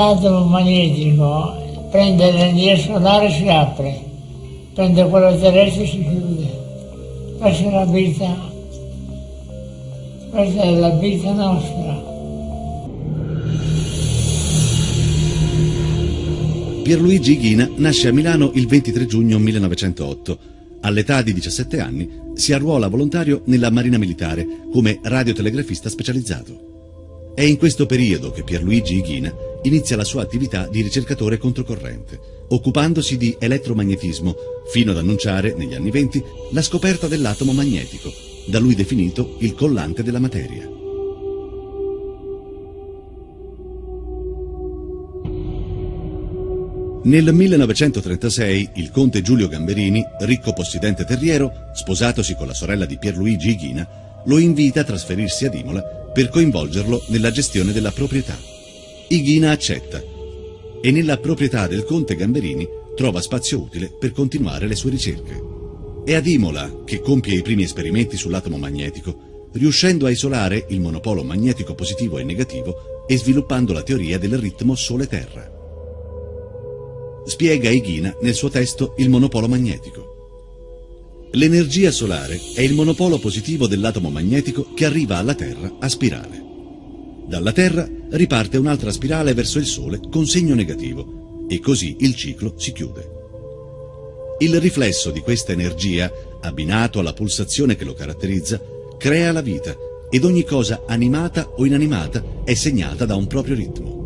l'atomo magnetico prende l'energia solare e si apre, prende quello terrestre e si chiude. Questa è la vita, questa è la vita nostra. Pierluigi Ghina nasce a Milano il 23 giugno 1908. All'età di 17 anni si arruola volontario nella Marina Militare come radiotelegrafista specializzato. È in questo periodo che Pierluigi Ghina inizia la sua attività di ricercatore controcorrente, occupandosi di elettromagnetismo, fino ad annunciare, negli anni 20, la scoperta dell'atomo magnetico, da lui definito il collante della materia. Nel 1936 il conte Giulio Gamberini, ricco possidente terriero, sposatosi con la sorella di Pierluigi Ghina, lo invita a trasferirsi ad Imola per coinvolgerlo nella gestione della proprietà. Ighina accetta e nella proprietà del conte Gamberini trova spazio utile per continuare le sue ricerche. È ad Imola che compie i primi esperimenti sull'atomo magnetico, riuscendo a isolare il monopolo magnetico positivo e negativo e sviluppando la teoria del ritmo Sole-Terra spiega Ighina nel suo testo Il monopolo magnetico. L'energia solare è il monopolo positivo dell'atomo magnetico che arriva alla Terra a spirale. Dalla Terra riparte un'altra spirale verso il Sole con segno negativo e così il ciclo si chiude. Il riflesso di questa energia, abbinato alla pulsazione che lo caratterizza, crea la vita ed ogni cosa animata o inanimata è segnata da un proprio ritmo.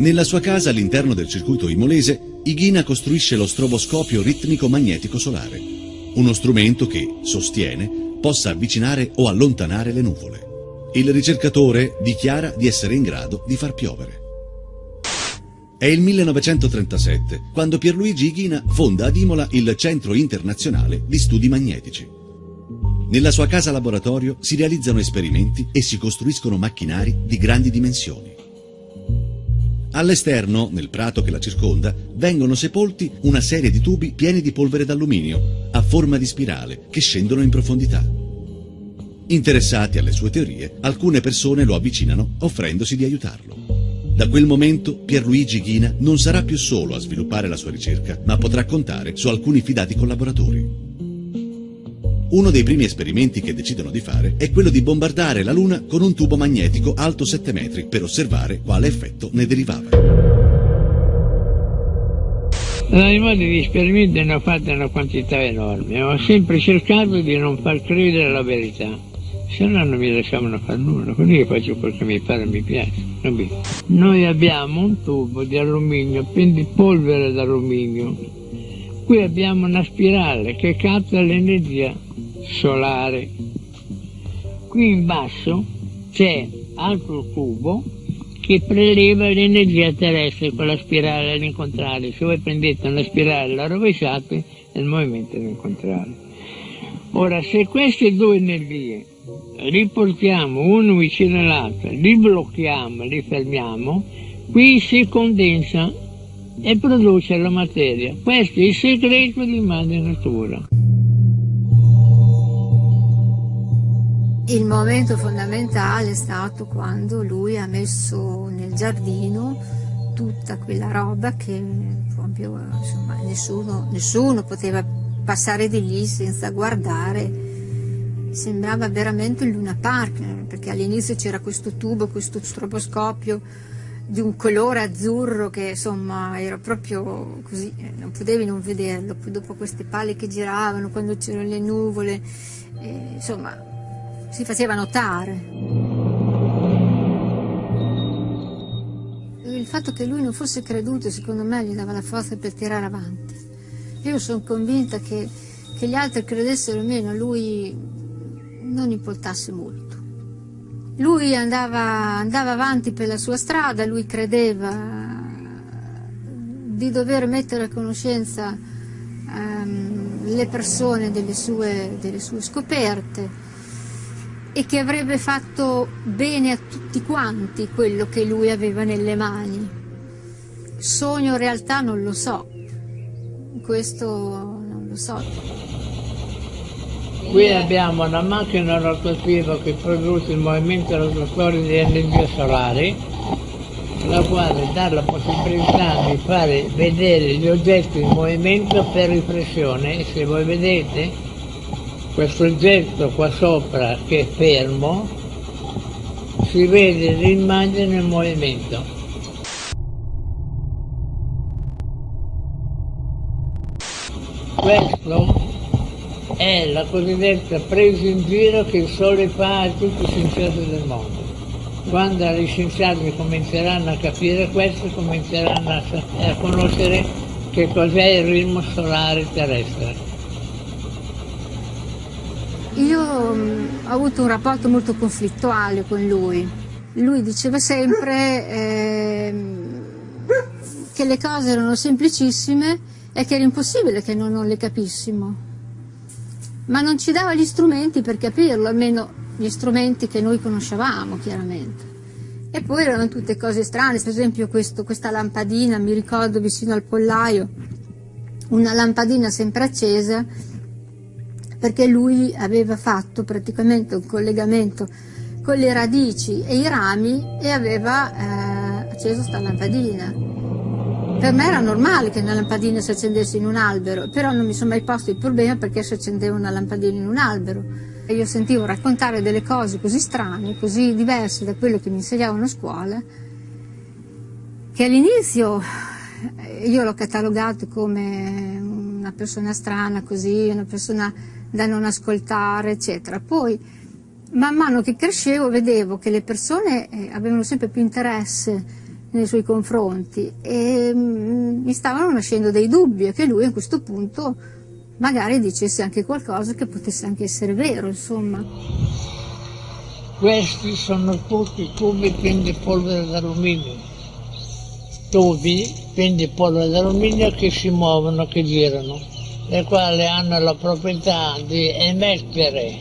Nella sua casa all'interno del circuito imolese, Ighina costruisce lo stroboscopio ritmico magnetico solare, uno strumento che, sostiene, possa avvicinare o allontanare le nuvole. Il ricercatore dichiara di essere in grado di far piovere. È il 1937, quando Pierluigi Ighina fonda ad Imola il Centro Internazionale di Studi Magnetici. Nella sua casa laboratorio si realizzano esperimenti e si costruiscono macchinari di grandi dimensioni. All'esterno, nel prato che la circonda, vengono sepolti una serie di tubi pieni di polvere d'alluminio, a forma di spirale, che scendono in profondità. Interessati alle sue teorie, alcune persone lo avvicinano offrendosi di aiutarlo. Da quel momento Pierluigi Ghina non sarà più solo a sviluppare la sua ricerca, ma potrà contare su alcuni fidati collaboratori. Uno dei primi esperimenti che decidono di fare è quello di bombardare la Luna con un tubo magnetico alto 7 metri per osservare quale effetto ne derivava. Nei modi di esperimenti ne ho fatte una quantità enorme, ho sempre cercato di non far credere la verità, se no non mi lasciavano fare nulla, quindi io faccio quel che mi pare mi piace. Noi abbiamo un tubo di alluminio, quindi polvere d'alluminio, qui abbiamo una spirale che capta l'energia solare. Qui in basso c'è altro tubo che preleva l'energia terrestre con la spirale all'incontrario. Se voi prendete una spirale e la rovesciate, è il movimento all'incontrario. Ora, se queste due energie riportiamo uno vicino all'altro, li blocchiamo, li fermiamo, qui si condensa e produce la materia. Questo è il segreto di madre natura. Il momento fondamentale è stato quando lui ha messo nel giardino tutta quella roba che proprio insomma, nessuno, nessuno poteva passare di lì senza guardare. Sembrava veramente un Luna Park, perché all'inizio c'era questo tubo, questo stroboscopio di un colore azzurro che insomma era proprio così, non potevi non vederlo, poi dopo queste pale che giravano quando c'erano le nuvole, eh, insomma si faceva notare. Il fatto che lui non fosse creduto, secondo me, gli dava la forza per tirare avanti. Io sono convinta che, che gli altri credessero meno, lui non importasse molto. Lui andava, andava avanti per la sua strada, lui credeva di dover mettere a conoscenza um, le persone delle sue, delle sue scoperte, e che avrebbe fatto bene a tutti quanti quello che lui aveva nelle mani. Sogno o realtà non lo so, questo non lo so. Qui abbiamo una macchina rotativa che produce il movimento rotatorio di energia solare la quale dà la possibilità di fare vedere gli oggetti in movimento per riflessione se voi vedete questo oggetto qua sopra che è fermo si vede l'immagine in movimento. Questo è la cosiddetta presa in giro che il Sole fa a tutti i scienziati del mondo. Quando gli scienziati cominceranno a capire questo, cominceranno a, a conoscere che cos'è il ritmo solare terrestre. Io mh, ho avuto un rapporto molto conflittuale con lui. Lui diceva sempre eh, che le cose erano semplicissime e che era impossibile che noi non le capissimo ma non ci dava gli strumenti per capirlo, almeno gli strumenti che noi conoscevamo chiaramente. E poi erano tutte cose strane, per esempio questo, questa lampadina, mi ricordo vicino al pollaio, una lampadina sempre accesa, perché lui aveva fatto praticamente un collegamento con le radici e i rami e aveva eh, acceso questa lampadina. Per me era normale che una lampadina si accendesse in un albero, però non mi sono mai posto il problema perché si accendeva una lampadina in un albero. E io sentivo raccontare delle cose così strane, così diverse da quello che mi insegnavano a scuola, che all'inizio eh, io l'ho catalogato come una persona strana così, una persona da non ascoltare, eccetera. Poi, man mano che crescevo, vedevo che le persone eh, avevano sempre più interesse nei suoi confronti e mm, mi stavano nascendo dei dubbi e che lui a questo punto magari dicesse anche qualcosa che potesse anche essere vero, insomma. Questi sono tutti pieni di polvere d'alluminio, tubi pieni di polvere d'alluminio che si muovono, che girano, le quali hanno la proprietà di emettere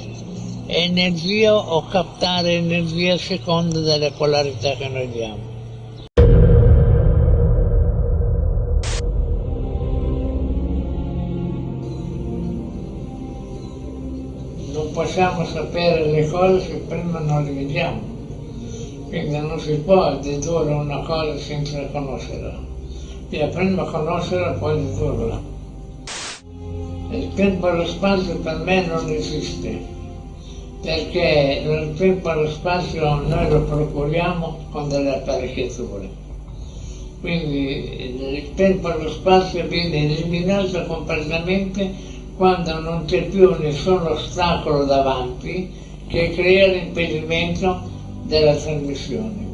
energia o captare energia a seconda delle polarità che noi diamo. possiamo sapere le cose se prima non le vediamo. Quindi non si può dedurre una cosa senza conoscerla. Bisogna prima conoscerla, poi dedurla. Il tempo e lo spazio per me non esiste, perché il tempo e lo spazio noi lo procuriamo con delle apparecchiature. Quindi il tempo e lo spazio viene eliminato completamente quando non c'è più nessun ostacolo davanti che crea l'impedimento della trasmissione.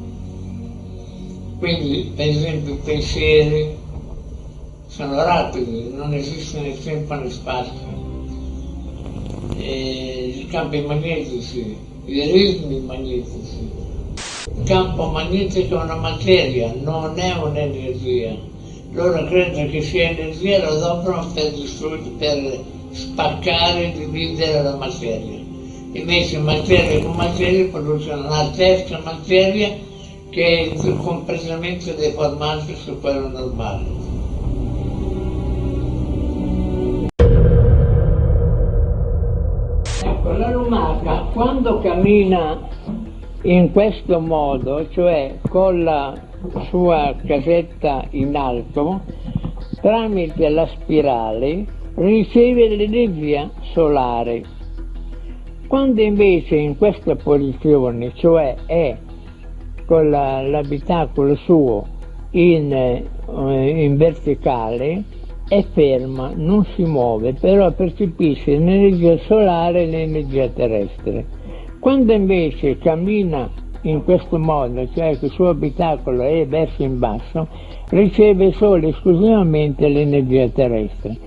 Quindi, per esempio, pensieri sono rapidi, non esiste né tempo né spazio. E I campi magnetici, i ritmi magnetici. Il campo magnetico è una materia, non è un'energia. Loro credono che sia energia, lo adoperano per per spaccare e dividere la materia. Invece materia con materia producono una terza materia che è completamente deformata su quello normale. Lumaca quando cammina in questo modo, cioè con la sua casetta in alto, tramite la spirale, riceve l'energia solare. Quando invece in questa posizione, cioè è con l'abitacolo suo in, eh, in verticale, è ferma, non si muove, però percepisce l'energia solare e l'energia terrestre. Quando invece cammina in questo modo, cioè che il suo abitacolo è verso in basso, riceve solo e esclusivamente l'energia terrestre.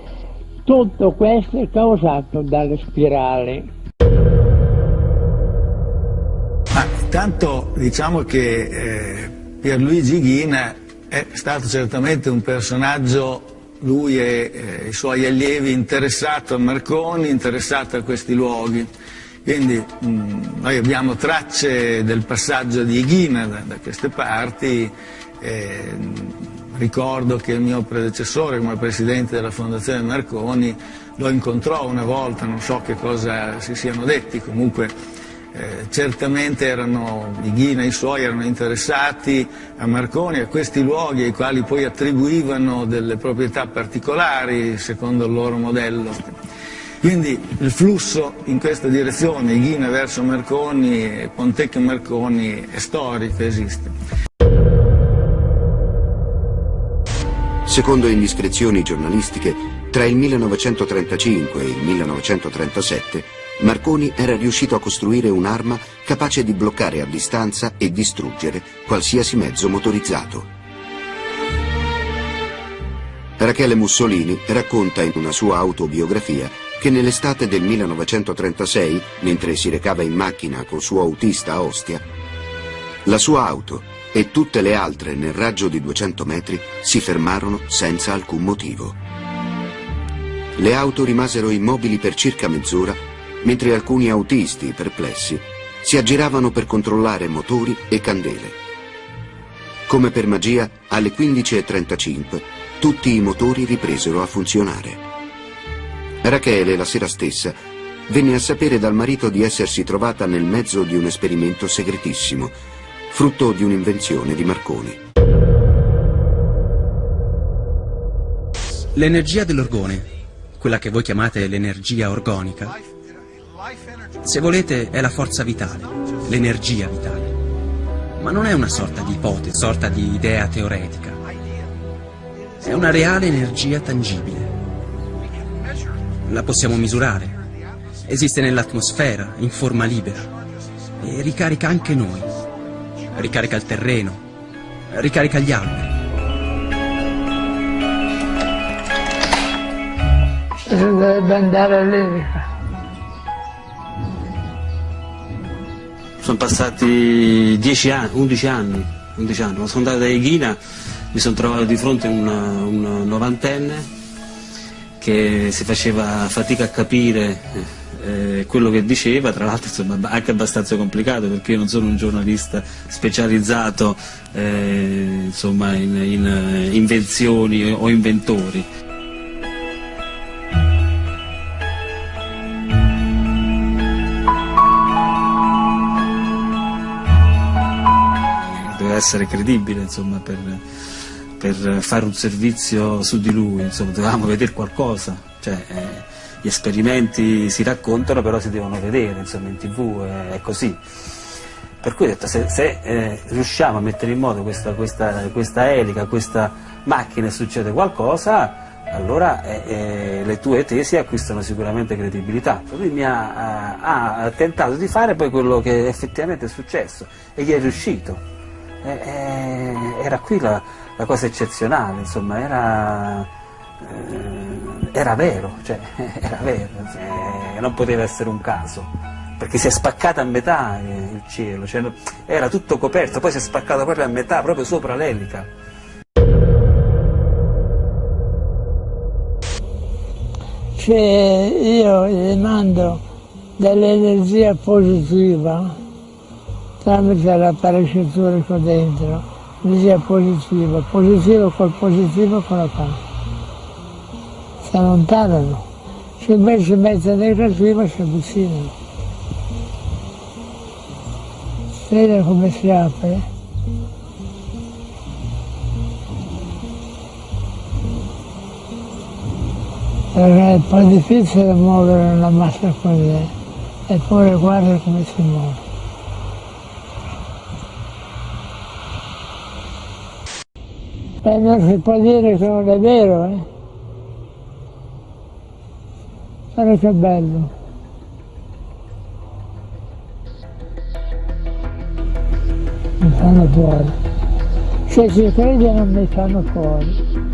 Tutto questo è causato dalle spirali. Ma intanto diciamo che eh, Pierluigi Ghina è stato certamente un personaggio, lui e eh, i suoi allievi, interessato a Marconi, interessato a questi luoghi. Quindi mh, mm, noi abbiamo tracce del passaggio di Ghina da, da queste parti. Eh, Ricordo che il mio predecessore come presidente della Fondazione Marconi lo incontrò una volta, non so che cosa si siano detti, comunque eh, certamente erano, Ighina e i suoi erano interessati a Marconi, a questi luoghi ai quali poi attribuivano delle proprietà particolari secondo il loro modello. Quindi il flusso in questa direzione, Ighina verso Marconi, Pontecchio Marconi, è storico, esiste. Secondo indiscrezioni giornalistiche, tra il 1935 e il 1937 Marconi era riuscito a costruire un'arma capace di bloccare a distanza e distruggere qualsiasi mezzo motorizzato. Rachele Mussolini racconta in una sua autobiografia che nell'estate del 1936, mentre si recava in macchina col suo autista a Ostia, la sua auto e tutte le altre nel raggio di 200 metri si fermarono senza alcun motivo. Le auto rimasero immobili per circa mezz'ora mentre alcuni autisti, perplessi, si aggiravano per controllare motori e candele. Come per magia, alle 15.35 tutti i motori ripresero a funzionare. Rachele, la sera stessa, venne a sapere dal marito di essersi trovata nel mezzo di un esperimento segretissimo, frutto di un'invenzione di Marconi. L'energia dell'orgone, quella che voi chiamate l'energia organica, se volete, è la forza vitale, l'energia vitale. Ma non è una sorta di ipotesi, sorta di idea teoretica. È una reale energia tangibile. La possiamo misurare. Esiste nell'atmosfera, in forma libera. E ricarica anche noi. Ricarica il terreno. Ricarica gli alberi. Dovrebbe andare all'Erica. Sono passati 10 anni, 11 anni, 11 anni. Sono andato da Eghina mi sono trovato di fronte a un novantenne che si faceva fatica a capire eh, quello che diceva, tra l'altro anche abbastanza complicato perché io non sono un giornalista specializzato eh, insomma, in, in invenzioni o inventori. Essere credibile insomma, per, per, fare un servizio su di lui, insomma, dovevamo vedere qualcosa, cioè, eh, gli esperimenti si raccontano però si devono vedere insomma, in tv, eh, è così. Per cui ho detto, se, se eh, riusciamo a mettere in moto questa, questa, questa elica, questa macchina e succede qualcosa, allora eh, eh, le tue tesi acquistano sicuramente credibilità. Lui mi ha, ha, tentato di fare poi quello che effettivamente è successo e gli è riuscito. Eh, eh, era qui la, la, cosa eccezionale, insomma, era, eh, era vero, cioè, era vero, cioè, non poteva essere un caso, perché si è spaccata a metà il cielo, cioè, era tutto coperto, poi si è spaccato proprio a metà, proprio sopra l'elica. Cioè, io gli mando dell'energia positiva tramite l'apparecchiatura qua dentro, energia positiva, positivo col positivo con la parte. Si allontanano, se invece mette negativa si avvicinano. Vede come si apre? Perché è po' difficile muovere una massa così, eppure guarda come si muove. E eh, non si può dire che non è vero, eh? Però che bello. Mi fanno fuori. Se ci crede non mi fanno fuori.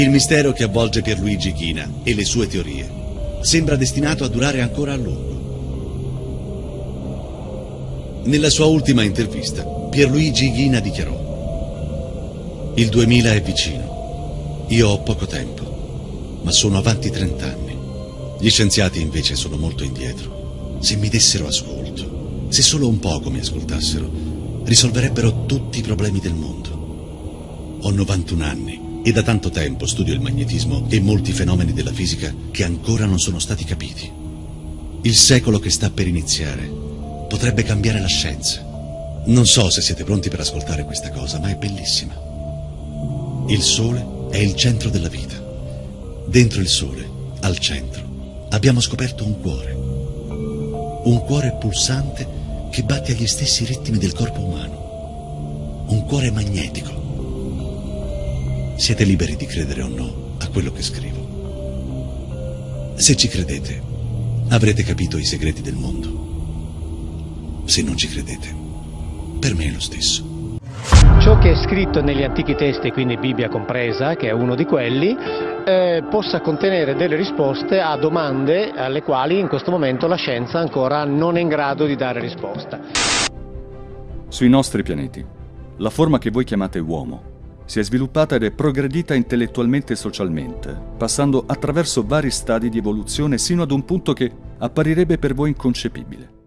Il mistero che avvolge Pierluigi China e le sue teorie sembra destinato a durare ancora a lungo. Nella sua ultima intervista, Pierluigi Ghina dichiarò Il 2000 è vicino. Io ho poco tempo, ma sono avanti 30 anni. Gli scienziati invece sono molto indietro. Se mi dessero ascolto, se solo un poco mi ascoltassero, risolverebbero tutti i problemi del mondo. Ho 91 anni e da tanto tempo studio il magnetismo e molti fenomeni della fisica che ancora non sono stati capiti. Il secolo che sta per iniziare potrebbe cambiare la scienza. Non so se siete pronti per ascoltare questa cosa, ma è bellissima. Il Sole è il centro della vita. Dentro il Sole, al centro, abbiamo scoperto un cuore. Un cuore pulsante che batte agli stessi ritmi del corpo umano. Un cuore magnetico. Siete liberi di credere o no a quello che scrivo. Se ci credete, avrete capito i segreti del mondo. Se non ci credete, per me è lo stesso. Ciò che è scritto negli antichi testi, quindi Bibbia compresa, che è uno di quelli, eh, possa contenere delle risposte a domande alle quali in questo momento la scienza ancora non è in grado di dare risposta. Sui nostri pianeti, la forma che voi chiamate uomo si è sviluppata ed è progredita intellettualmente e socialmente, passando attraverso vari stadi di evoluzione sino ad un punto che apparirebbe per voi inconcepibile.